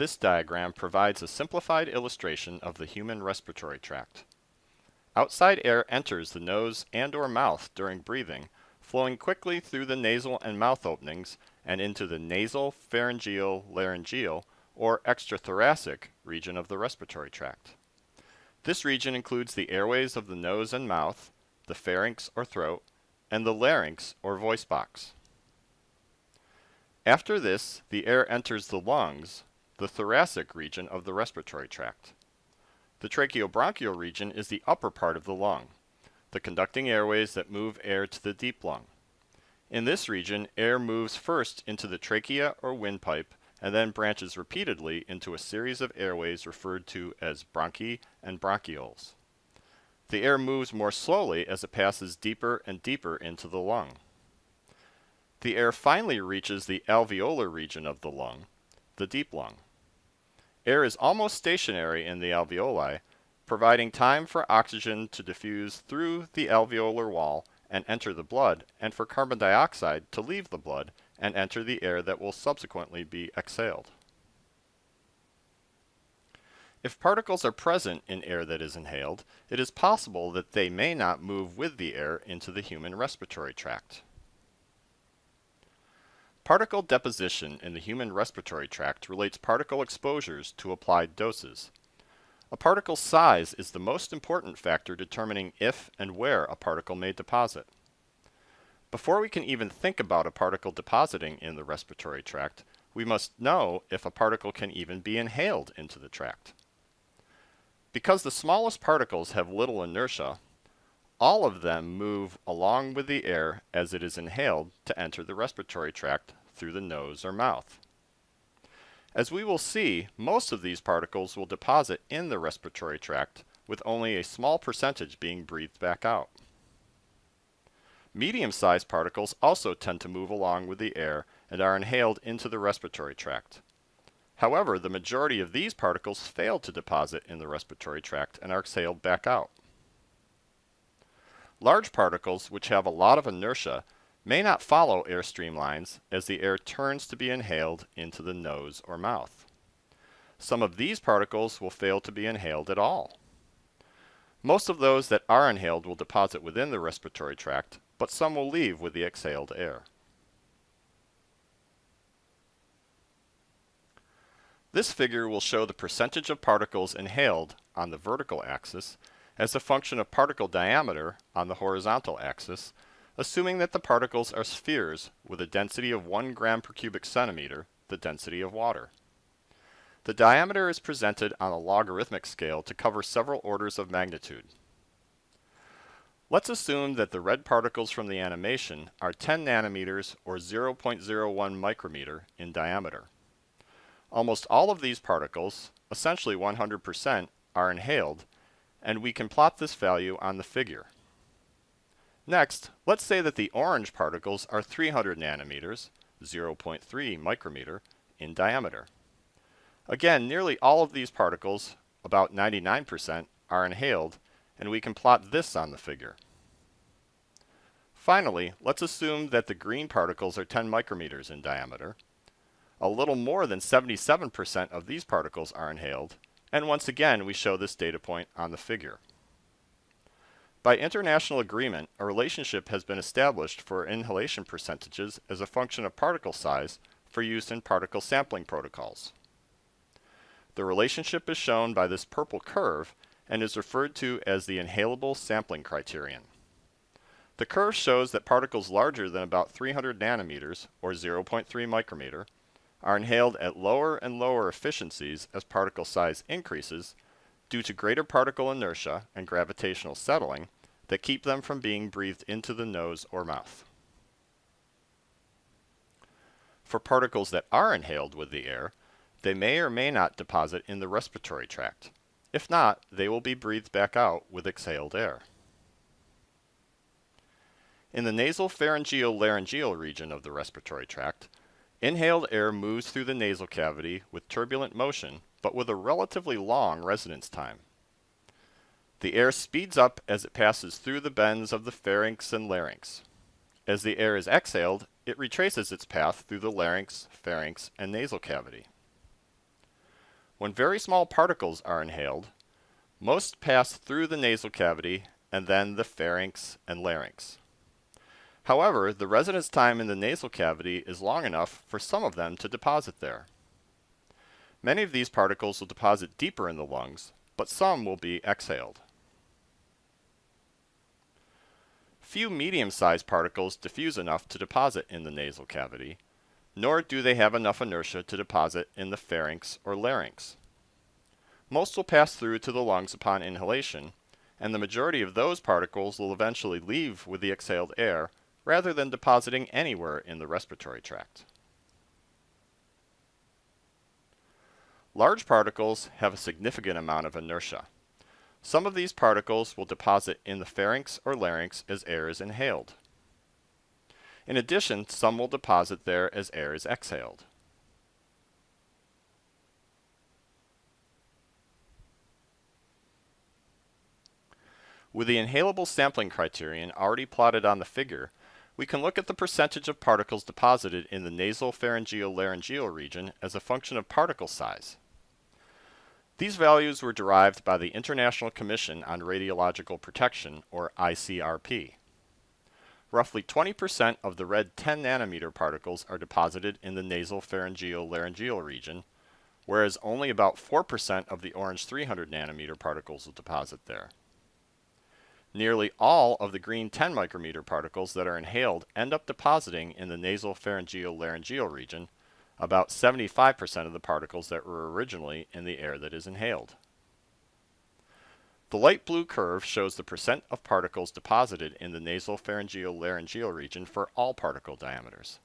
This diagram provides a simplified illustration of the human respiratory tract. Outside air enters the nose and or mouth during breathing, flowing quickly through the nasal and mouth openings and into the nasal, pharyngeal, laryngeal, or extrathoracic region of the respiratory tract. This region includes the airways of the nose and mouth, the pharynx or throat, and the larynx or voice box. After this, the air enters the lungs, the thoracic region of the respiratory tract. The tracheobronchial region is the upper part of the lung, the conducting airways that move air to the deep lung. In this region, air moves first into the trachea or windpipe and then branches repeatedly into a series of airways referred to as bronchi and bronchioles. The air moves more slowly as it passes deeper and deeper into the lung. The air finally reaches the alveolar region of the lung, the deep lung. Air is almost stationary in the alveoli, providing time for oxygen to diffuse through the alveolar wall and enter the blood, and for carbon dioxide to leave the blood and enter the air that will subsequently be exhaled. If particles are present in air that is inhaled, it is possible that they may not move with the air into the human respiratory tract. Particle deposition in the human respiratory tract relates particle exposures to applied doses. A particle's size is the most important factor determining if and where a particle may deposit. Before we can even think about a particle depositing in the respiratory tract, we must know if a particle can even be inhaled into the tract. Because the smallest particles have little inertia, all of them move along with the air as it is inhaled to enter the respiratory tract through the nose or mouth. As we will see, most of these particles will deposit in the respiratory tract, with only a small percentage being breathed back out. Medium-sized particles also tend to move along with the air and are inhaled into the respiratory tract. However, the majority of these particles fail to deposit in the respiratory tract and are exhaled back out. Large particles, which have a lot of inertia, may not follow air streamlines as the air turns to be inhaled into the nose or mouth. Some of these particles will fail to be inhaled at all. Most of those that are inhaled will deposit within the respiratory tract, but some will leave with the exhaled air. This figure will show the percentage of particles inhaled on the vertical axis as a function of particle diameter on the horizontal axis, assuming that the particles are spheres with a density of 1 gram per cubic centimeter, the density of water. The diameter is presented on a logarithmic scale to cover several orders of magnitude. Let's assume that the red particles from the animation are 10 nanometers or 0.01 micrometer in diameter. Almost all of these particles, essentially 100%, are inhaled, and we can plot this value on the figure. Next, let's say that the orange particles are 300 nanometers, 0.3 micrometer, in diameter. Again, nearly all of these particles, about 99%, are inhaled, and we can plot this on the figure. Finally, let's assume that the green particles are 10 micrometers in diameter. A little more than 77% of these particles are inhaled, and once again we show this data point on the figure. By international agreement, a relationship has been established for inhalation percentages as a function of particle size for use in particle sampling protocols. The relationship is shown by this purple curve and is referred to as the inhalable sampling criterion. The curve shows that particles larger than about 300 nanometers, or 0.3 micrometer, are inhaled at lower and lower efficiencies as particle size increases due to greater particle inertia and gravitational settling that keep them from being breathed into the nose or mouth. For particles that are inhaled with the air, they may or may not deposit in the respiratory tract. If not, they will be breathed back out with exhaled air. In the nasal pharyngeal laryngeal region of the respiratory tract, inhaled air moves through the nasal cavity with turbulent motion, but with a relatively long residence time. The air speeds up as it passes through the bends of the pharynx and larynx. As the air is exhaled, it retraces its path through the larynx, pharynx, and nasal cavity. When very small particles are inhaled, most pass through the nasal cavity and then the pharynx and larynx. However, the residence time in the nasal cavity is long enough for some of them to deposit there. Many of these particles will deposit deeper in the lungs, but some will be exhaled. Few medium-sized particles diffuse enough to deposit in the nasal cavity, nor do they have enough inertia to deposit in the pharynx or larynx. Most will pass through to the lungs upon inhalation, and the majority of those particles will eventually leave with the exhaled air rather than depositing anywhere in the respiratory tract. Large particles have a significant amount of inertia. Some of these particles will deposit in the pharynx or larynx as air is inhaled. In addition, some will deposit there as air is exhaled. With the inhalable sampling criterion already plotted on the figure, we can look at the percentage of particles deposited in the nasal pharyngeal laryngeal region as a function of particle size. These values were derived by the International Commission on Radiological Protection, or ICRP. Roughly 20% of the red 10 nanometer particles are deposited in the nasal pharyngeal laryngeal region, whereas only about 4% of the orange 300 nanometer particles will deposit there. Nearly all of the green 10 micrometer particles that are inhaled end up depositing in the nasal pharyngeal laryngeal region, about 75% of the particles that were originally in the air that is inhaled. The light blue curve shows the percent of particles deposited in the nasal pharyngeal laryngeal region for all particle diameters.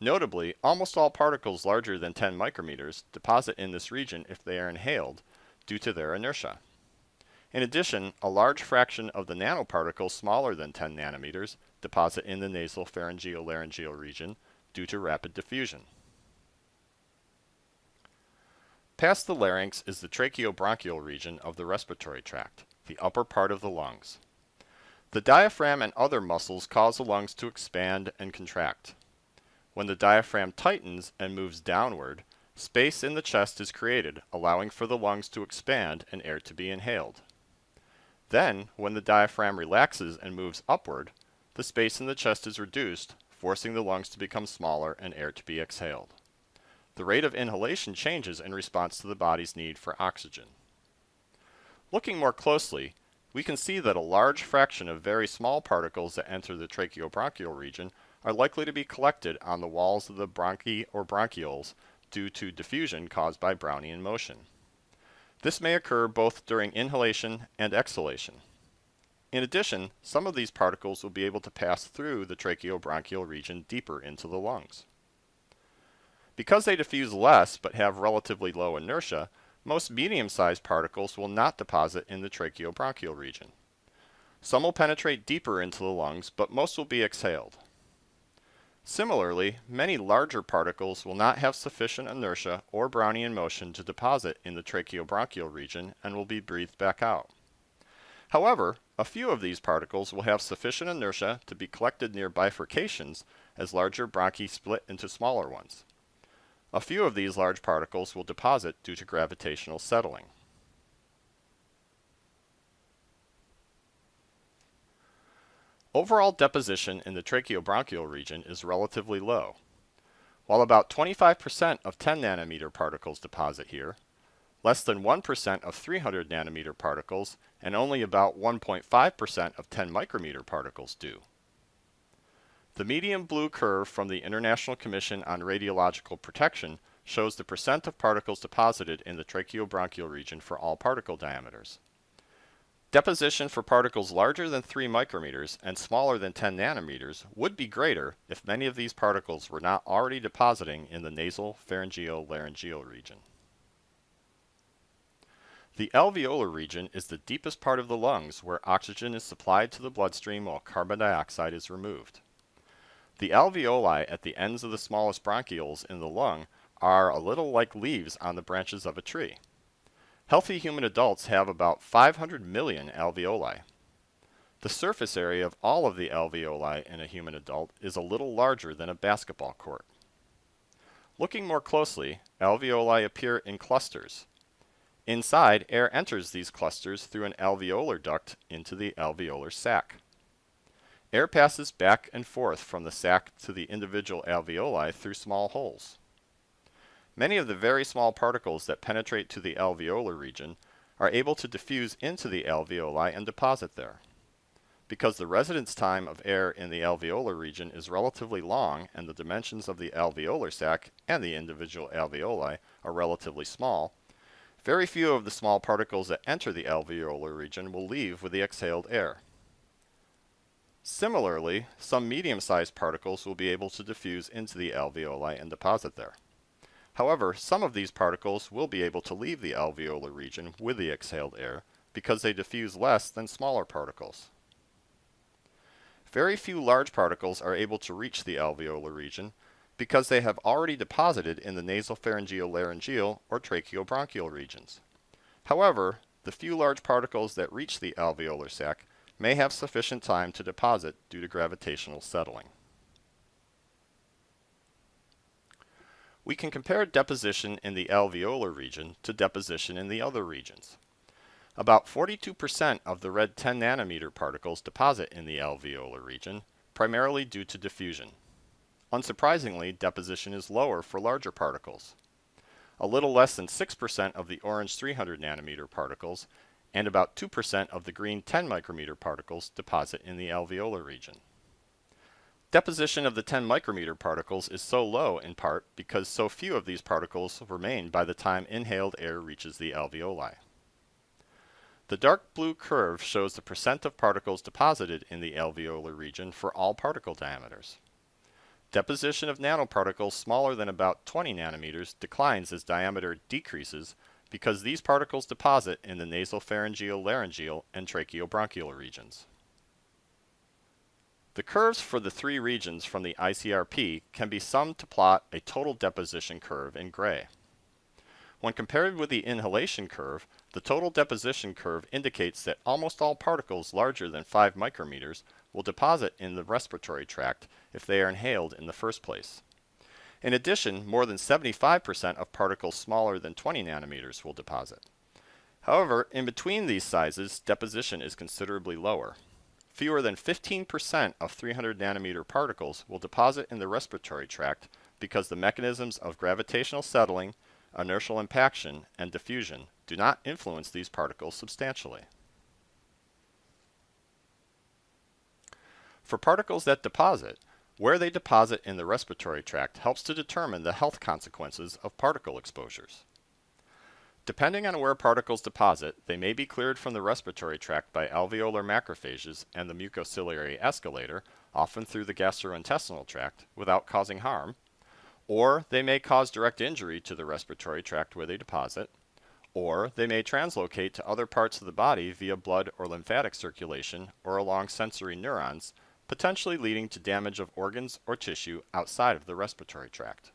Notably, almost all particles larger than 10 micrometers deposit in this region if they are inhaled due to their inertia. In addition, a large fraction of the nanoparticles smaller than 10 nanometers deposit in the nasal pharyngeal laryngeal region due to rapid diffusion. Past the larynx is the tracheobronchial region of the respiratory tract, the upper part of the lungs. The diaphragm and other muscles cause the lungs to expand and contract. When the diaphragm tightens and moves downward, space in the chest is created, allowing for the lungs to expand and air to be inhaled. Then, when the diaphragm relaxes and moves upward, the space in the chest is reduced, forcing the lungs to become smaller and air to be exhaled. The rate of inhalation changes in response to the body's need for oxygen. Looking more closely, we can see that a large fraction of very small particles that enter the tracheobronchial region are likely to be collected on the walls of the bronchi or bronchioles due to diffusion caused by Brownian motion. This may occur both during inhalation and exhalation. In addition, some of these particles will be able to pass through the tracheobronchial region deeper into the lungs. Because they diffuse less but have relatively low inertia, most medium-sized particles will not deposit in the tracheobronchial region. Some will penetrate deeper into the lungs, but most will be exhaled. Similarly, many larger particles will not have sufficient inertia or Brownian motion to deposit in the tracheobronchial region and will be breathed back out. However, a few of these particles will have sufficient inertia to be collected near bifurcations as larger bronchi split into smaller ones. A few of these large particles will deposit due to gravitational settling. Overall deposition in the tracheobronchial region is relatively low. While about 25% of 10 nanometer particles deposit here, less than 1% of 300 nanometer particles, and only about 1.5% of 10 micrometer particles do. The medium blue curve from the International Commission on Radiological Protection shows the percent of particles deposited in the tracheobronchial region for all particle diameters. Deposition for particles larger than 3 micrometers and smaller than 10 nanometers would be greater if many of these particles were not already depositing in the nasal pharyngeal laryngeal region. The alveolar region is the deepest part of the lungs where oxygen is supplied to the bloodstream while carbon dioxide is removed. The alveoli at the ends of the smallest bronchioles in the lung are a little like leaves on the branches of a tree. Healthy human adults have about 500 million alveoli. The surface area of all of the alveoli in a human adult is a little larger than a basketball court. Looking more closely, alveoli appear in clusters. Inside, air enters these clusters through an alveolar duct into the alveolar sac. Air passes back and forth from the sac to the individual alveoli through small holes. Many of the very small particles that penetrate to the alveolar region are able to diffuse into the alveoli and deposit there. Because the residence time of air in the alveolar region is relatively long and the dimensions of the alveolar sac and the individual alveoli are relatively small, very few of the small particles that enter the alveolar region will leave with the exhaled air. Similarly, some medium-sized particles will be able to diffuse into the alveoli and deposit there. However, some of these particles will be able to leave the alveolar region with the exhaled air because they diffuse less than smaller particles. Very few large particles are able to reach the alveolar region because they have already deposited in the nasopharyngeal laryngeal or tracheobronchial regions. However, the few large particles that reach the alveolar sac may have sufficient time to deposit due to gravitational settling. We can compare deposition in the alveolar region to deposition in the other regions. About 42% of the red 10 nanometer particles deposit in the alveolar region, primarily due to diffusion. Unsurprisingly, deposition is lower for larger particles. A little less than 6% of the orange 300 nanometer particles and about 2% of the green 10 micrometer particles deposit in the alveolar region. Deposition of the 10 micrometer particles is so low in part because so few of these particles remain by the time inhaled air reaches the alveoli. The dark blue curve shows the percent of particles deposited in the alveolar region for all particle diameters. Deposition of nanoparticles smaller than about 20 nanometers declines as diameter decreases because these particles deposit in the nasopharyngeal, laryngeal, and tracheobronchial regions. The curves for the three regions from the ICRP can be summed to plot a total deposition curve in gray. When compared with the inhalation curve, the total deposition curve indicates that almost all particles larger than 5 micrometers will deposit in the respiratory tract if they are inhaled in the first place. In addition, more than 75% of particles smaller than 20 nanometers will deposit. However, in between these sizes, deposition is considerably lower. Fewer than 15% of 300 nanometer particles will deposit in the respiratory tract because the mechanisms of gravitational settling, inertial impaction, and diffusion do not influence these particles substantially. For particles that deposit, where they deposit in the respiratory tract helps to determine the health consequences of particle exposures. Depending on where particles deposit, they may be cleared from the respiratory tract by alveolar macrophages and the mucociliary escalator, often through the gastrointestinal tract, without causing harm, or they may cause direct injury to the respiratory tract where they deposit, or they may translocate to other parts of the body via blood or lymphatic circulation or along sensory neurons, potentially leading to damage of organs or tissue outside of the respiratory tract.